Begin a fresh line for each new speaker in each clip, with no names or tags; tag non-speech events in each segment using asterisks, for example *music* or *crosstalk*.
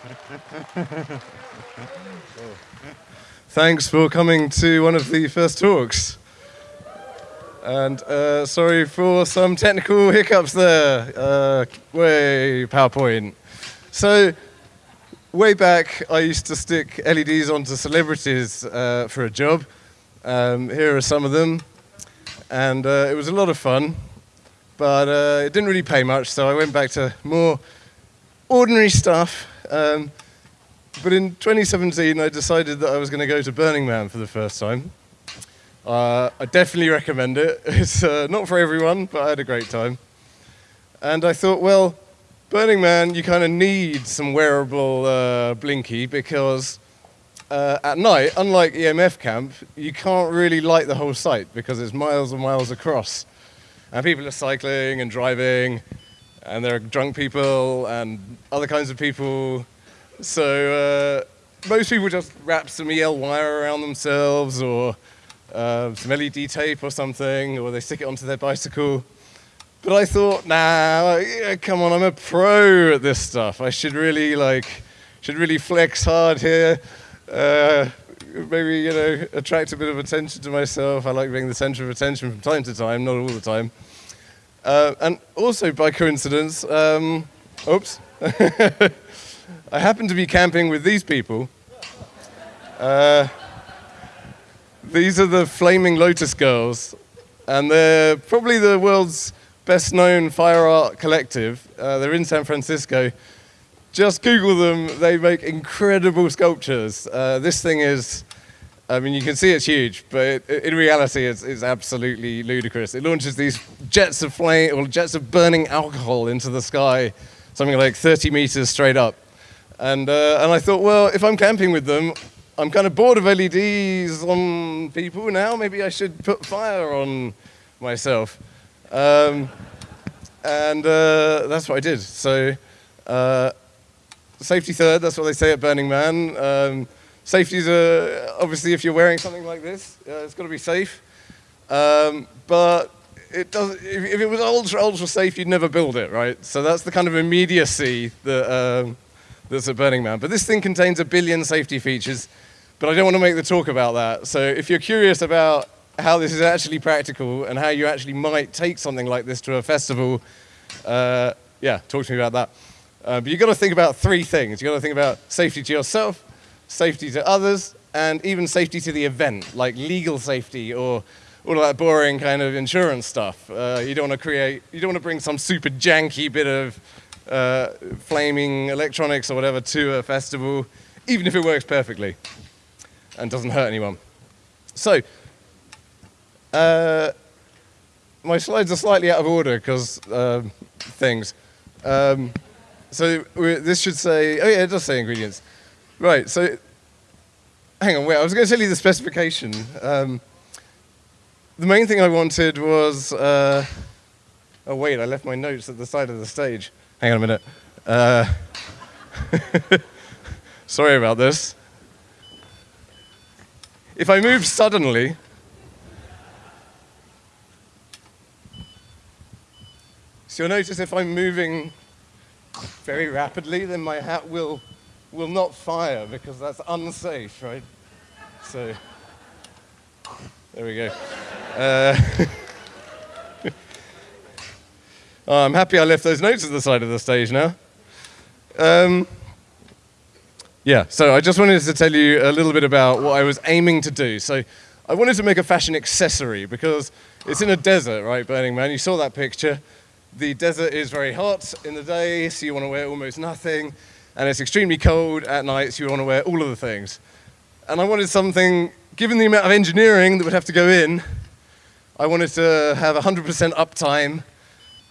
*laughs* Thanks for coming to one of the first talks. And uh, sorry for some technical hiccups there. Uh, way, PowerPoint. So, way back, I used to stick LEDs onto celebrities uh, for a job. Um, here are some of them. And uh, it was a lot of fun, but uh, it didn't really pay much, so I went back to more ordinary stuff. Um, but in 2017, I decided that I was going to go to Burning Man for the first time. Uh, I definitely recommend it. *laughs* It's uh, not for everyone, but I had a great time. And I thought, well, Burning Man, you kind of need some wearable uh, blinky because uh, at night, unlike EMF camp, you can't really light the whole site because it's miles and miles across. And people are cycling and driving, and there are drunk people and other kinds of people so uh, most people just wrap some EL wire around themselves or uh, some LED tape or something, or they stick it onto their bicycle. But I thought, nah, yeah, come on, I'm a pro at this stuff. I should really like, should really flex hard here. Uh, maybe you know, attract a bit of attention to myself. I like being the center of attention from time to time, not all the time. Uh, and also by coincidence, um, oops. *laughs* I happen to be camping with these people. Uh, these are the Flaming Lotus Girls, and they're probably the world's best known fire art collective. Uh, they're in San Francisco. Just Google them, they make incredible sculptures. Uh, this thing is, I mean, you can see it's huge, but in reality, it's, it's, absolutely ludicrous. It launches these jets of flame, or jets of burning alcohol into the sky, something like 30 meters straight up. And, uh, and I thought, well, if I'm camping with them, I'm kind of bored of LEDs on people now. Maybe I should put fire on myself. Um, and uh, that's what I did. So uh, safety third, that's what they say at Burning Man. Um, safety is obviously if you're wearing something like this, uh, it's got to be safe. Um, but it does, if, if, it was ultra, ultra safe, you'd never build it, right? So that's the kind of immediacy that um, that's at Burning Man. But this thing contains a billion safety features, but I don't want to make the talk about that. So if you're curious about how this is actually practical and how you actually might take something like this to a festival, uh, yeah, talk to me about that. Uh, but you've got to think about three things. You've got to think about safety to yourself, safety to others, and even safety to the event, like legal safety or all that boring kind of insurance stuff. Uh, you don't want to create, you don't want to bring some super janky bit of uh, flaming electronics or whatever to a festival, even if it works perfectly and doesn't hurt anyone. So, uh, my slides are slightly out of order because uh, things. Um, so this should say, oh yeah, it does say ingredients. Right, so hang on, wait, I was going to tell you the specification. Um, the main thing I wanted was, uh, oh wait, I left my notes at the side of the stage. Hang on a minute. Uh, *laughs* sorry about this. If I move suddenly, so you'll notice if I'm moving very rapidly, then my hat will, will not fire because that's unsafe, right? So, there we go. Uh, *laughs* Oh, I'm happy I left those notes at the side of the stage now. Um, yeah, so I just wanted to tell you a little bit about what I was aiming to do. So I wanted to make a fashion accessory because it's in a desert, right, Burning Man? You saw that picture. The desert is very hot in the day, so you want to wear almost nothing. And it's extremely cold at night, so you want to wear all of the things. And I wanted something, given the amount of engineering that would have to go in, I wanted to have 100% uptime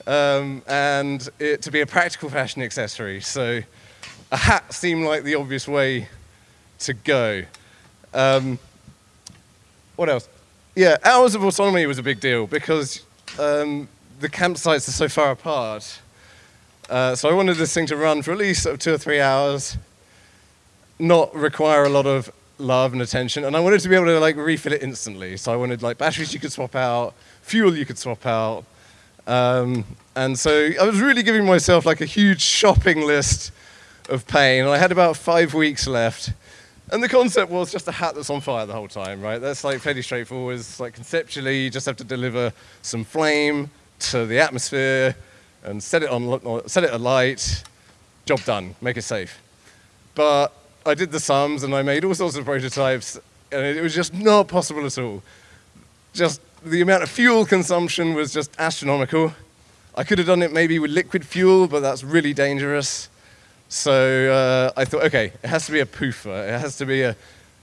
um, and it to be a practical fashion accessory. So a hat seemed like the obvious way to go. Um, what else? Yeah, hours of autonomy was a big deal because um, the campsites are so far apart. Uh, so I wanted this thing to run for at least two or three hours, not require a lot of love and attention, and I wanted to be able to like refill it instantly. So I wanted like batteries you could swap out, fuel you could swap out, um, and so I was really giving myself like a huge shopping list of pain, and I had about five weeks left. And the concept was just a hat that's on fire the whole time, right? That's like fairly straightforward. It's like conceptually, you just have to deliver some flame to the atmosphere and set it on, set it alight. Job done. Make it safe. But I did the sums and I made all sorts of prototypes, and it was just not possible at all. Just the amount of fuel consumption was just astronomical. I could have done it maybe with liquid fuel, but that's really dangerous. So uh, I thought, okay, it has to be a poofer. It has to be a,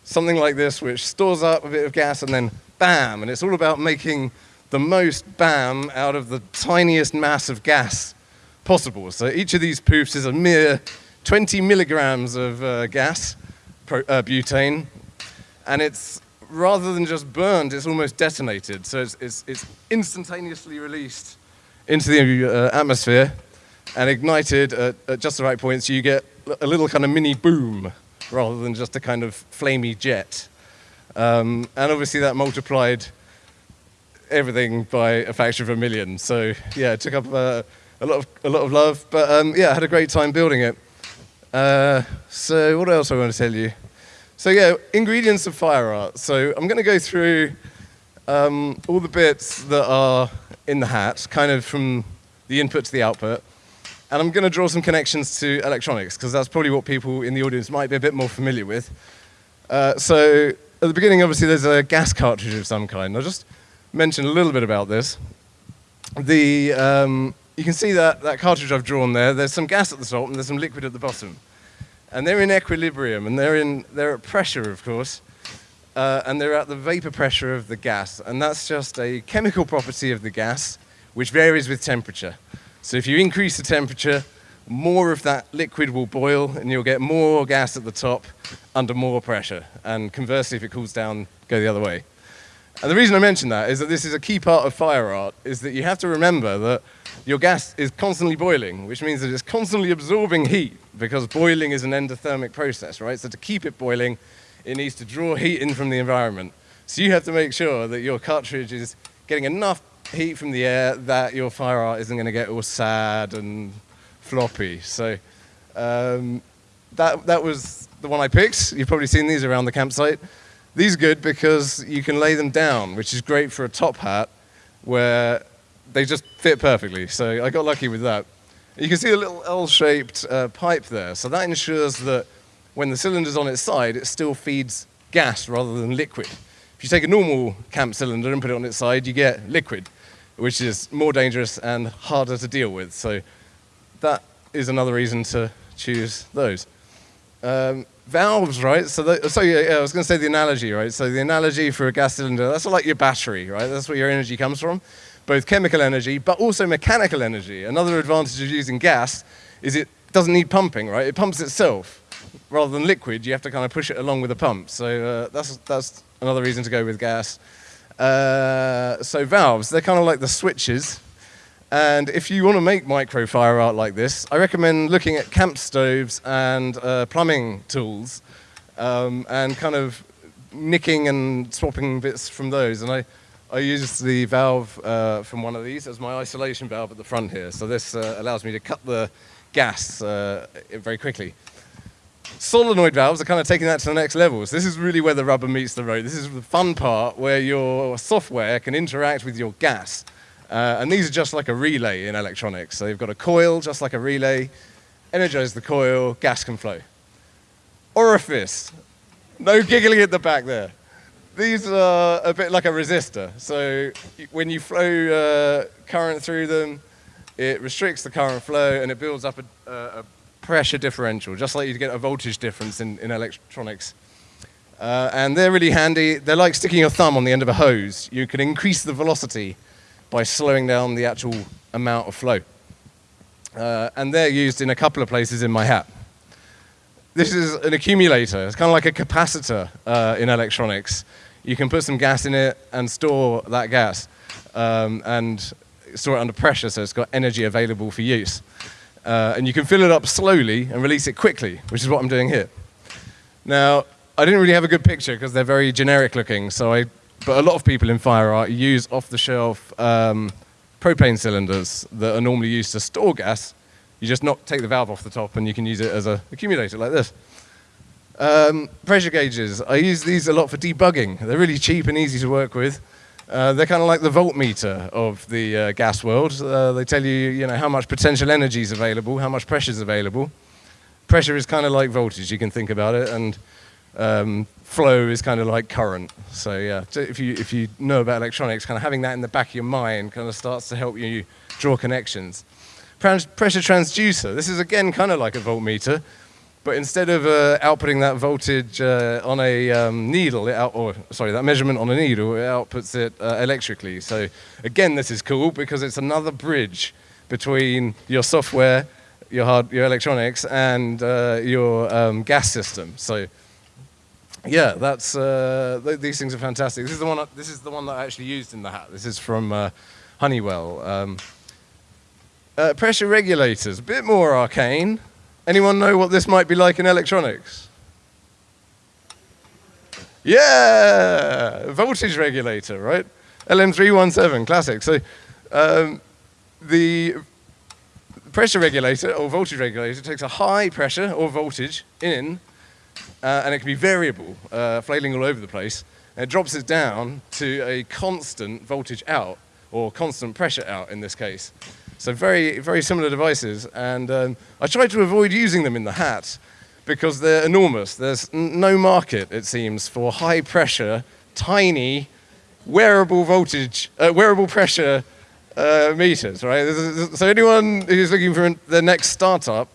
something like this, which stores up a bit of gas and then bam. And it's all about making the most bam out of the tiniest mass of gas possible. So each of these poofs is a mere 20 milligrams of uh, gas, pro, uh, butane, and it's rather than just burned, it's almost detonated. So it's, it's, it's instantaneously released into the uh, atmosphere and ignited at, at, just the right point, so you get a little kind of mini boom rather than just a kind of flamey jet. Um, and obviously that multiplied everything by a factor of a million. So yeah, it took up uh, a lot of a lot of love, but um, yeah, I had a great time building it. Uh, so what else I want to tell you? So yeah, ingredients of fire art. So I'm going to go through um, all the bits that are in the hat, kind of from the input to the output. And I'm going to draw some connections to electronics, because that's probably what people in the audience might be a bit more familiar with. Uh, so at the beginning, obviously, there's a gas cartridge of some kind. I'll just mention a little bit about this. The, um, you can see that, that cartridge I've drawn there. There's some gas at the top and there's some liquid at the bottom. And they're in equilibrium, and they're, in, they're at pressure, of course, uh, and they're at the vapor pressure of the gas. And that's just a chemical property of the gas, which varies with temperature. So if you increase the temperature, more of that liquid will boil, and you'll get more gas at the top under more pressure. And conversely, if it cools down, go the other way. And the reason I mention that is that this is a key part of fire art, is that you have to remember that your gas is constantly boiling, which means that it's constantly absorbing heat, because boiling is an endothermic process, right? So to keep it boiling, it needs to draw heat in from the environment. So you have to make sure that your cartridge is getting enough heat from the air that your fire art isn't going to get all sad and floppy. So um, that, that was the one I picked. You've probably seen these around the campsite. These are good because you can lay them down, which is great for a top hat where they just fit perfectly. So I got lucky with that. You can see a little L-shaped uh, pipe there. So that ensures that when the cylinder's on its side, it still feeds gas rather than liquid. If you take a normal camp cylinder and put it on its side, you get liquid, which is more dangerous and harder to deal with. So that is another reason to choose those. Um, valves, right? So, the, so yeah, yeah, I was going to say the analogy, right? So the analogy for a gas cylinder, that's like your battery, right? That's where your energy comes from, both chemical energy, but also mechanical energy. Another advantage of using gas is it doesn't need pumping, right? It pumps itself. Rather than liquid, you have to kind of push it along with a pump. So uh, that's, that's another reason to go with gas. Uh, so valves, they're kind of like the switches and if you want to make micro fire art like this, I recommend looking at camp stoves and uh, plumbing tools um, and kind of nicking and swapping bits from those. And I, I use the valve uh, from one of these as my isolation valve at the front here. So this uh, allows me to cut the gas uh, very quickly. Solenoid valves are kind of taking that to the next level. So this is really where the rubber meets the road. This is the fun part where your software can interact with your gas. Uh, and these are just like a relay in electronics. So you've got a coil, just like a relay, energize the coil, gas can flow. Orifice, no giggling at the back there. These are a bit like a resistor. So when you flow uh, current through them, it restricts the current flow and it builds up a, a pressure differential, just like you get a voltage difference in, in electronics. Uh, and they're really handy. They're like sticking your thumb on the end of a hose. You can increase the velocity by slowing down the actual amount of flow. Uh, and they're used in a couple of places in my hat. This is an accumulator. It's kind of like a capacitor uh, in electronics. You can put some gas in it and store that gas um, and store it under pressure so it's got energy available for use. Uh, and you can fill it up slowly and release it quickly, which is what I'm doing here. Now, I didn't really have a good picture because they're very generic looking, so I but a lot of people in fire art use off-the-shelf um, propane cylinders that are normally used to store gas You just knock, take the valve off the top and you can use it as an accumulator like this. Um, pressure gauges. I use these a lot for debugging. They're really cheap and easy to work with. Uh, they're kind of like the voltmeter of the uh, gas world. Uh, they tell you, you know, how much potential energy is available, how much pressure is available. Pressure is kind of like voltage, you can think about it, and um, flow is kind of like current. So yeah, if you, if you know about electronics, kind of having that in the back of your mind kind of starts to help you draw connections. Pressure transducer, this is again kind of like a voltmeter, but instead of uh, outputting that voltage uh, on a um, needle, out, or sorry, that measurement on a needle, it outputs it uh, electrically. So again, this is cool because it's another bridge between your software, your hard, your electronics, and uh, your um, gas system. So yeah, that's uh, th these things are fantastic. This is the one. This is the one that I actually used in the hat. This is from uh, Honeywell. Um, pressure regulators, a bit more arcane. Anyone know what this might be like in electronics? Yeah, voltage regulator, right? LM317, classic. So um, the pressure regulator or voltage regulator takes a high pressure or voltage in, uh, and it can be variable, uh, flailing all over the place, and it drops it down to a constant voltage out, or constant pressure out in this case. So very, very similar devices. And um, I tried to avoid using them in the hat because they're enormous. There's no market, it seems, for high pressure, tiny, wearable voltage, uh, wearable pressure uh, meters, right? So anyone who's looking for their next startup,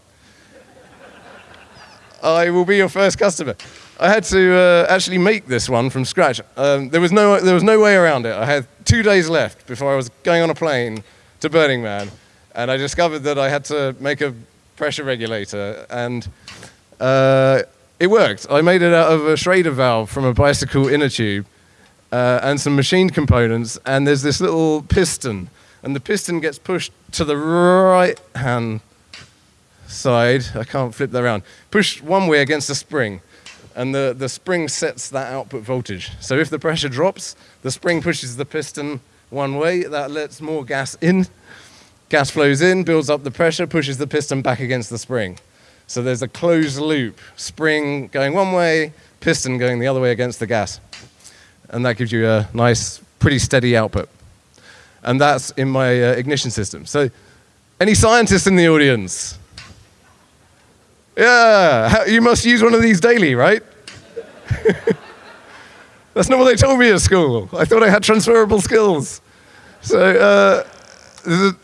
I will be your first customer. I had to uh, actually make this one from scratch. Um, there, was no, there was no way around it. I had two days left before I was going on a plane to Burning Man, and I discovered that I had to make a pressure regulator, and uh, it worked. I made it out of a Schrader valve from a bicycle inner tube uh, and some machined components, and there's this little piston, and the piston gets pushed to the right hand side. I can't flip that around. Push one way against the spring, and the, the spring sets that output voltage. So if the pressure drops, the spring pushes the piston one way. That lets more gas in. Gas flows in, builds up the pressure, pushes the piston back against the spring. So there's a closed loop, spring going one way, piston going the other way against the gas. And that gives you a nice, pretty steady output. And that's in my uh, ignition system. So any scientists in the audience? Yeah, you must use one of these daily, right? *laughs* That's not what they told me at school. I thought I had transferable skills. So, uh,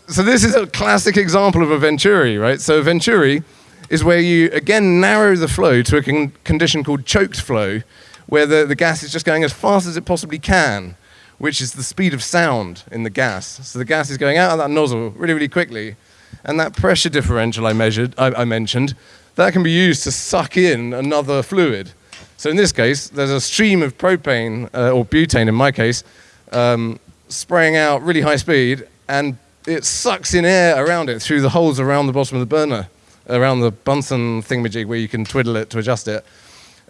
so this is a classic example of a Venturi, right? So Venturi is where you, again, narrow the flow to a con condition called choked flow, where the, the gas is just going as fast as it possibly can, which is the speed of sound in the gas. So the gas is going out of that nozzle really, really quickly, and that pressure differential I measured, I, I mentioned, that can be used to suck in another fluid. So in this case, there's a stream of propane, uh, or butane in my case, um, spraying out really high speed, and it sucks in air around it through the holes around the bottom of the burner, around the Bunsen thingamajig where you can twiddle it to adjust it.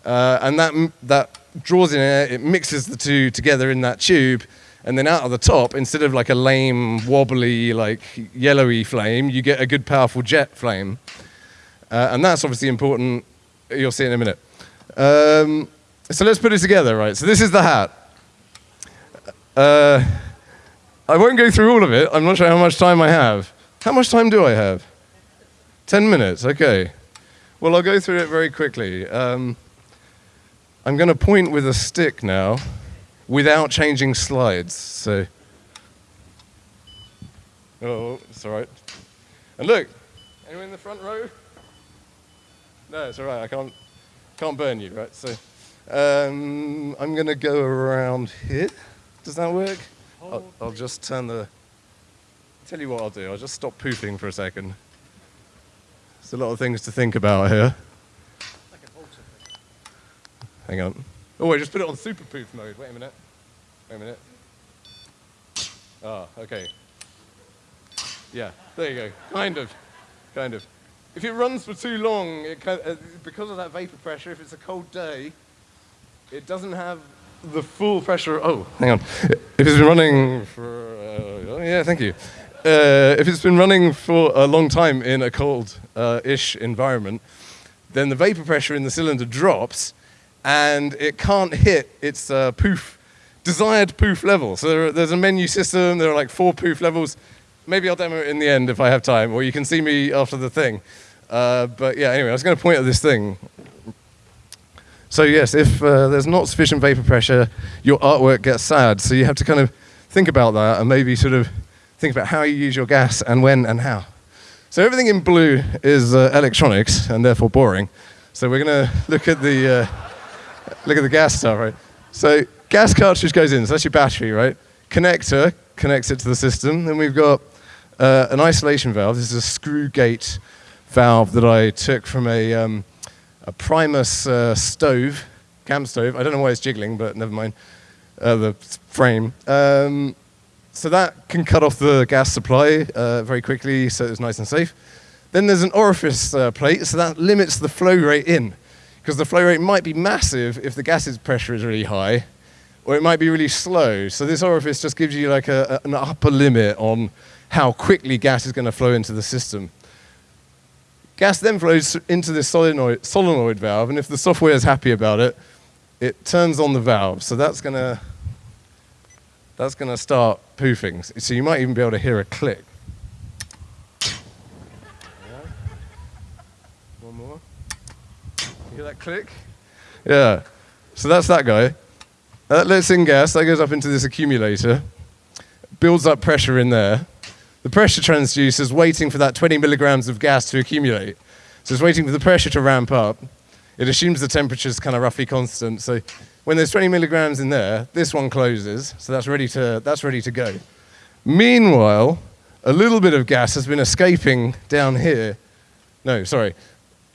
Uh, and that, that draws in air, it mixes the two together in that tube, and then out of the top, instead of like a lame, wobbly, like yellowy flame, you get a good, powerful jet flame. Uh, and that's obviously important. You'll see in a minute. Um, so let's put it together, right? So this is the hat. Uh, I won't go through all of it. I'm not sure how much time I have. How much time do I have? 10 minutes, okay. Well, I'll go through it very quickly. Um, I'm going to point with a stick now without changing slides. So, oh, it's all right. And look, anyone in the front row? No, it's all right. I can't can't burn you, right? So um, I'm going to go around here. Does that work? I'll, I'll, just turn the... Tell you what I'll do. I'll just stop pooping for a second. There's a lot of things to think about here. Hang on. Oh, I just put it on super poof mode. Wait a minute. Wait a minute. Ah, okay. Yeah, there you go. Kind of. Kind of. If it runs for too long, can, uh, because of that vapor pressure, if it's a cold day, it doesn't have the full pressure. Oh, hang on. If it's been running for, uh, oh, yeah, thank you. uh, if it's been running for a long time in a cold-ish environment, then the vapor pressure in the cylinder drops, and it can't hit its uh, poof, desired poof level. So there, there's a menu system. There are like four poof levels. Maybe I'll demo it in the end if I have time, or you can see me after the thing. Uh, but yeah, anyway, I was going to point at this thing. So yes, if uh, there's not sufficient vapor pressure, your artwork gets sad. So you have to kind of think about that and maybe sort of think about how you use your gas and when and how. So everything in blue is uh, electronics and therefore boring. So we're going to look at the uh, look at the gas stuff, right? So gas cartridge goes in. So that's your battery, right? Connector connects it to the system. Then we've got uh, an isolation valve. This is a screw gate valve that I took from a um, a Primus uh, stove, camp stove. I don't know why it's jiggling, but never mind. Uh, the frame. Um, so that can cut off the gas supply uh, very quickly, so it's nice and safe. Then there's an orifice uh, plate, so that limits the flow rate in, because the flow rate might be massive if the gas's pressure is really high, or it might be really slow. So this orifice just gives you like a, an upper limit on how quickly gas is going to flow into the system. Gas then flows into this solenoid, solenoid valve, and if the software is happy about it, it turns on the valve. So that's going to that's going to start poofing. So you might even be able to hear a click. One more. Hear that click? Yeah. So that's that guy. That lets in gas. That goes up into this accumulator. Builds up pressure in there. The pressure transducer is waiting for that 20 milligrams of gas to accumulate. So it's waiting for the pressure to ramp up. It assumes the temperature is kind of roughly constant. So when there's 20 milligrams in there, this one closes, so that's ready to, that's ready to go. Meanwhile, a little bit of gas has been escaping down here. No, sorry.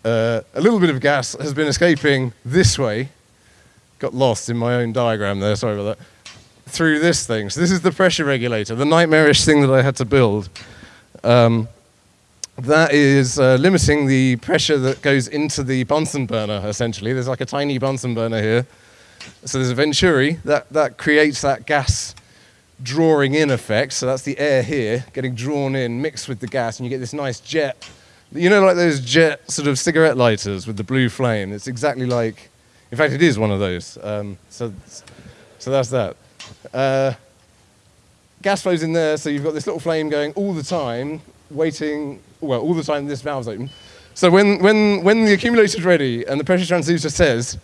Uh, a little bit of gas has been escaping this way. Got lost in my own diagram there, sorry about that. Through this thing. So this is the pressure regulator, the nightmarish thing that I had to build. Um, that is uh, limiting the pressure that goes into the Bunsen burner, essentially. There's like a tiny Bunsen burner here so there's a venturi that, that creates that gas drawing in effect. So that's the air here getting drawn in, mixed with the gas, and you get this nice jet. You know, like those jet sort of cigarette lighters with the blue flame. It's exactly like, in fact, it is one of those. Um, so, so that's that. Uh, gas flows in there, so you've got this little flame going all the time, waiting, well, all the time this valve's open. So when, when, when the accumulator's ready and the pressure transducer says,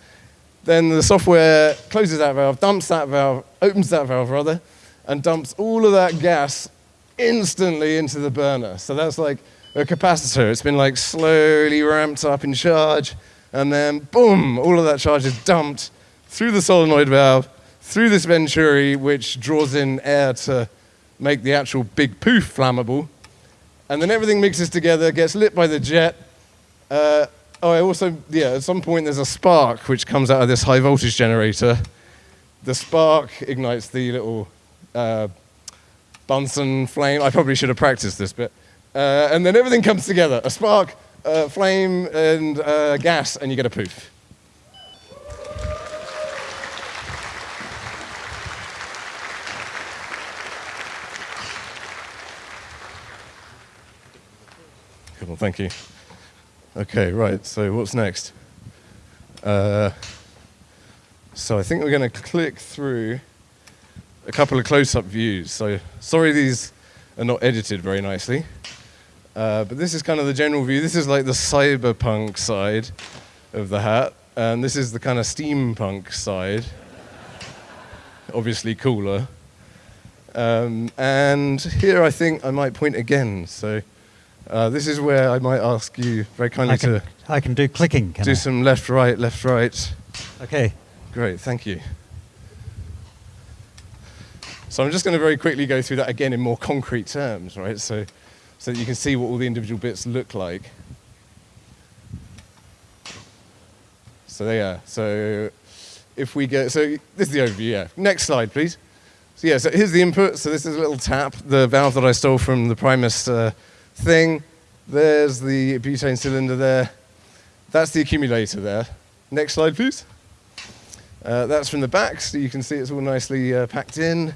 then the software closes that valve, dumps that valve, opens that valve rather, and dumps all of that gas instantly into the burner. So that's like a capacitor. It's been like slowly ramped up in charge, and then boom, all of that charge is dumped through the solenoid valve, through this venturi, which draws in air to make the actual big poof flammable. And then everything mixes together, gets lit by the jet, uh, Oh, I also, yeah, at some point there's a spark which comes out of this high voltage generator. The spark ignites the little uh, Bunsen flame. I probably should have practiced this bit. Uh, and then everything comes together a spark, uh, flame, and uh, gas, and you get a poof. Cool, thank you. Okay, right, so what's next? Uh, so I think we're going to click through a couple of close-up views. So sorry these are not edited very nicely. Uh, but this is kind of the general view. This is like the cyberpunk side of the hat. And this is the kind of steampunk side. Obviously cooler. Um, and here I think I might point again. So uh, this is where I might ask you very kindly
I can,
to
I can do clicking. Can
do
I?
some left, right, left, right.
Okay.
Great, thank you. So I'm just going to very quickly go through that again in more concrete terms, right? So, so that you can see what all the individual bits look like. So there you are. So if we go, so this is the overview, yeah. Next slide, please. So yeah, so here's the input. So this is a little tap, the valve that I stole from the Primus uh, thing. There's the butane cylinder there. That's the accumulator there. Next slide, please. Uh, that's from the back, so you can see it's all nicely uh, packed in.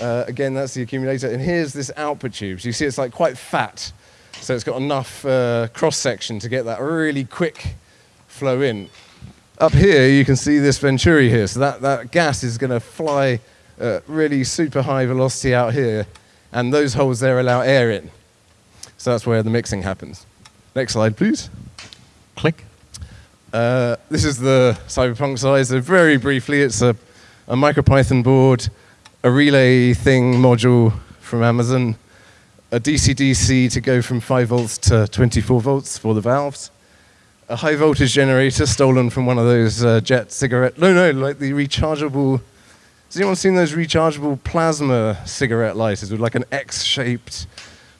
Uh, again, that's the accumulator. And here's this output tube. So you see it's like quite fat. So it's got enough uh, cross section to get that really quick flow in. Up here, you can see this venturi here. So that, that gas is going to fly really super high velocity out here. And those holes there allow air in. So that's where the mixing happens. Next slide, please.
Click.
Uh, this is the Cyberpunk. So very briefly, it's a, a MicroPython board, a relay thing module from Amazon, a DC-DC to go from 5 volts to 24 volts for the valves, a high voltage generator stolen from one of those uh, jet cigarette, no, no, like the rechargeable, has anyone seen those rechargeable plasma cigarette lighters with like an X-shaped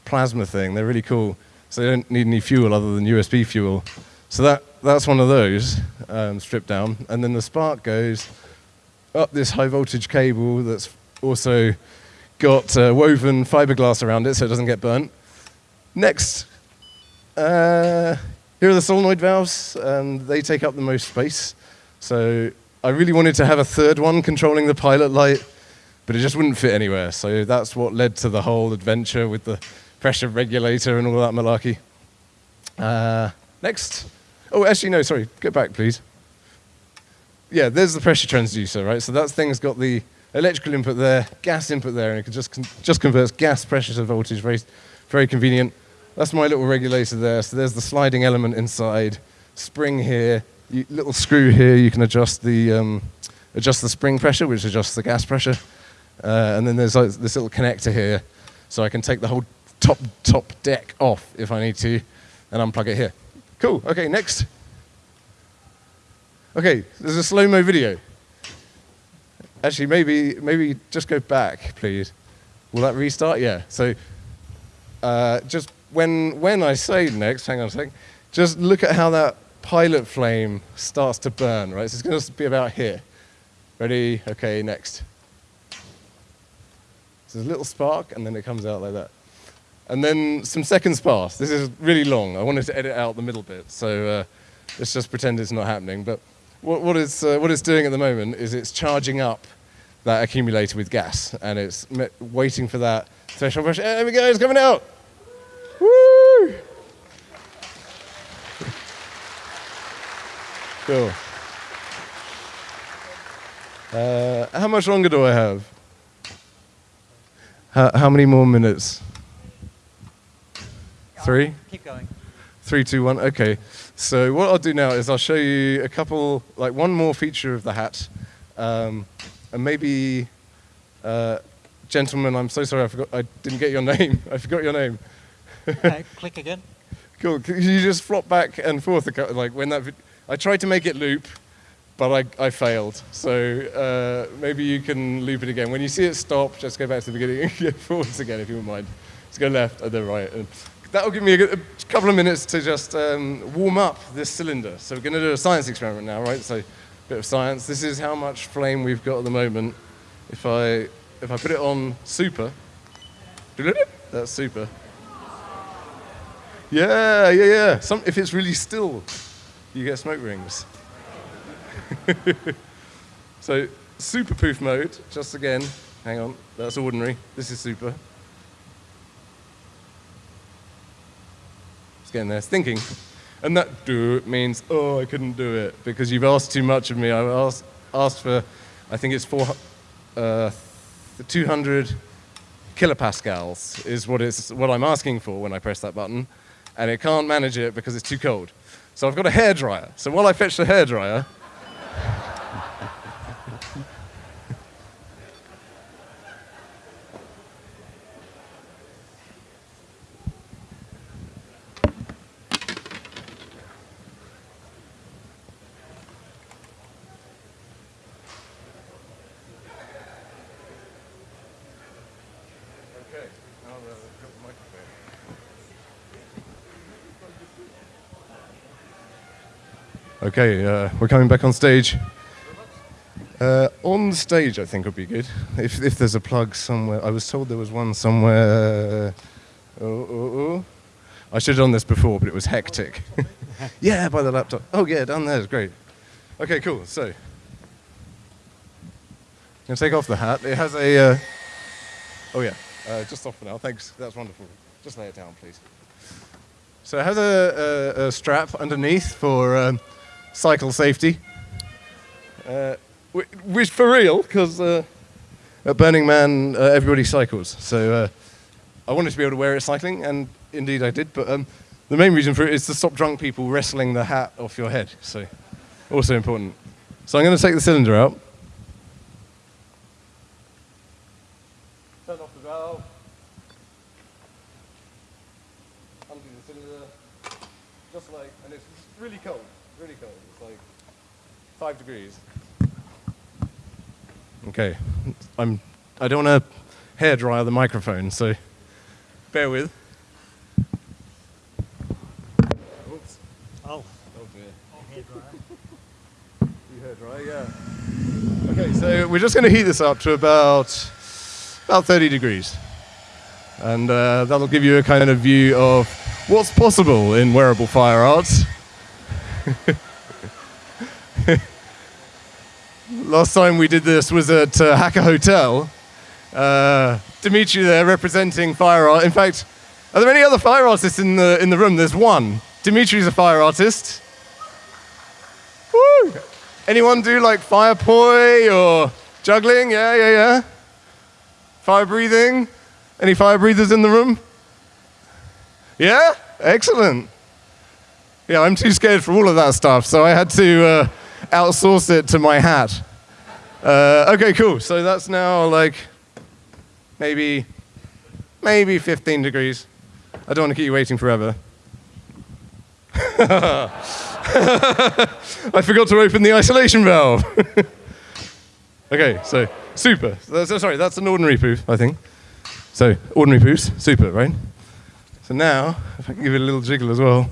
plasma thing? They're really cool. So they don't need any fuel other than USB fuel. So that, that's one of those um, stripped down. And then the spark goes up this high voltage cable that's also got uh, woven fiberglass around it so it doesn't get burnt. Next, uh, here are the solenoid valves, and they take up the most space. So I really wanted to have a third one controlling the pilot light, but it just wouldn't fit anywhere. So that's what led to the whole adventure with the pressure regulator and all that malarkey. Uh, next. Oh, actually, no, sorry. Go back, please. Yeah, there's the pressure transducer, right? So that thing's got the electrical input there, gas input there, and it can just, con just converts gas pressure to voltage. Very, very convenient. That's my little regulator there. So there's the sliding element inside, spring here, you, little screw here. You can adjust the um, adjust the spring pressure, which adjusts the gas pressure, uh, and then there's like, this little connector here, so I can take the whole top top deck off if I need to, and unplug it here. Cool. Okay, next. Okay, there's a slow mo video. Actually, maybe maybe just go back, please. Will that restart? Yeah. So uh, just when when I say next, hang on a sec. Just look at how that pilot flame starts to burn. Right. So it's going to be about here. Ready? Okay. Next. There's a little spark, and then it comes out like that. And then some seconds pass. This is really long. I wanted to edit out the middle bit, so uh, let's just pretend it's not happening. But what, what, it's, uh, what it's doing at the moment is it's charging up that accumulator with gas, and it's waiting for that threshold pressure. There we go, it's coming out. Woo! *laughs* Cool. Uh, how much longer do I have? How, how many more minutes? Three?
Keep going.
Three, two, one. Okay. So what I'll do now is I'll show you a couple, like one more feature of the hat, um, and maybe, uh, gentlemen, I'm so sorry, I forgot, I didn't get your *laughs* name. I forgot your name.
okay, click again. *laughs*
Cool. Can you just flop back and forth, like when that? I tried to make it loop, but I, I failed. So uh, maybe you can loop it again. When you see it stop, just go back to the beginning and *laughs* go forwards again, if you wouldn't mind. Let's go left and then right. And that'll give me a, a couple of minutes to just um, warm up this cylinder. So we're going to do a science experiment now, right? So a bit of science. This is how much flame we've got at the moment. If I, if I put it on super, that's super. Yeah, yeah, yeah. Some, if it's really still, you get smoke rings. *laughs* so super poof mode, just again, hang on, that's ordinary. This is super. Getting there, thinking. And that do means, oh, I couldn't do it because you've asked too much of me. I asked, asked for, I think it's four, uh, 200 kilopascals is what, it's, what I'm asking for when I press that button. And it can't manage it because it's too cold. So I've got a hairdryer. So while I fetch the hairdryer, Okay, uh, we're coming back on stage. Uh, on stage, I think would be good. If, if there's a plug somewhere. I was told there was one somewhere. Oh, oh, oh. I should have done this before, but it was hectic. *laughs* yeah, by the laptop. Oh, yeah, down there is great. Okay, cool. So, I'm to take off the hat. It has a. Uh, Oh yeah, uh, just off for now. Thanks. That's wonderful. Just lay it down, please. So it has a, a, a strap underneath for um, cycle safety. Uh, which for real, because uh, at Burning Man uh, everybody cycles. So uh, I wanted to be able to wear it cycling, and indeed I did. But um, the main reason for it is to stop drunk people wrestling the hat off your head. So also important. So I'm going to take the cylinder out. Turn off the valve. Undo the cylinder. Just like, and it's really cold, really cold. It's like five degrees. Okay, I'm. I don't want to hair dryer the microphone, so bear with. Oops.
Oh,
Oh dear.
hairdryer.
You hair yeah. Okay, so we're just going to heat this up to about about 30 degrees, and uh, that'll give you a kind of view of what's possible in wearable fire arts. *laughs* Last time we did this was at uh, Hacker Hotel. Uh, Dimitri there representing fire art. In fact, are there any other fire artists in the in the room? There's one. Dimitri's a fire artist. Woo! Anyone do like fire poi or juggling? Yeah, yeah, yeah. Fire breathing? Any fire breathers in the room? Yeah? Excellent. Yeah, I'm too scared for all of that stuff, so I had to uh, outsource it to my hat. Uh, okay, cool. So that's now like maybe maybe 15 degrees. I don't want to keep you waiting forever. *laughs* I forgot to open the isolation valve. *laughs* okay, so super. So, so- sorry, that's an ordinary poof, I think. So ordinary poofs, super, right? So now, if I can give it a little jiggle as well.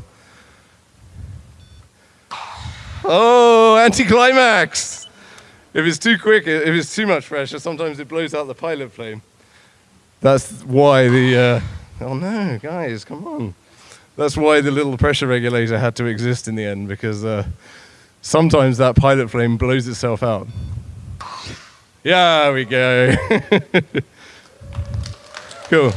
Oh, anticlimax! If it's too quick, if it's too much pressure, sometimes it blows out the pilot flame. That's why the. Uh, oh no, guys, come on. That's why the little pressure regulator had to exist in the end because uh, sometimes that pilot flame blows itself out. Yeah, we go. *laughs* cool.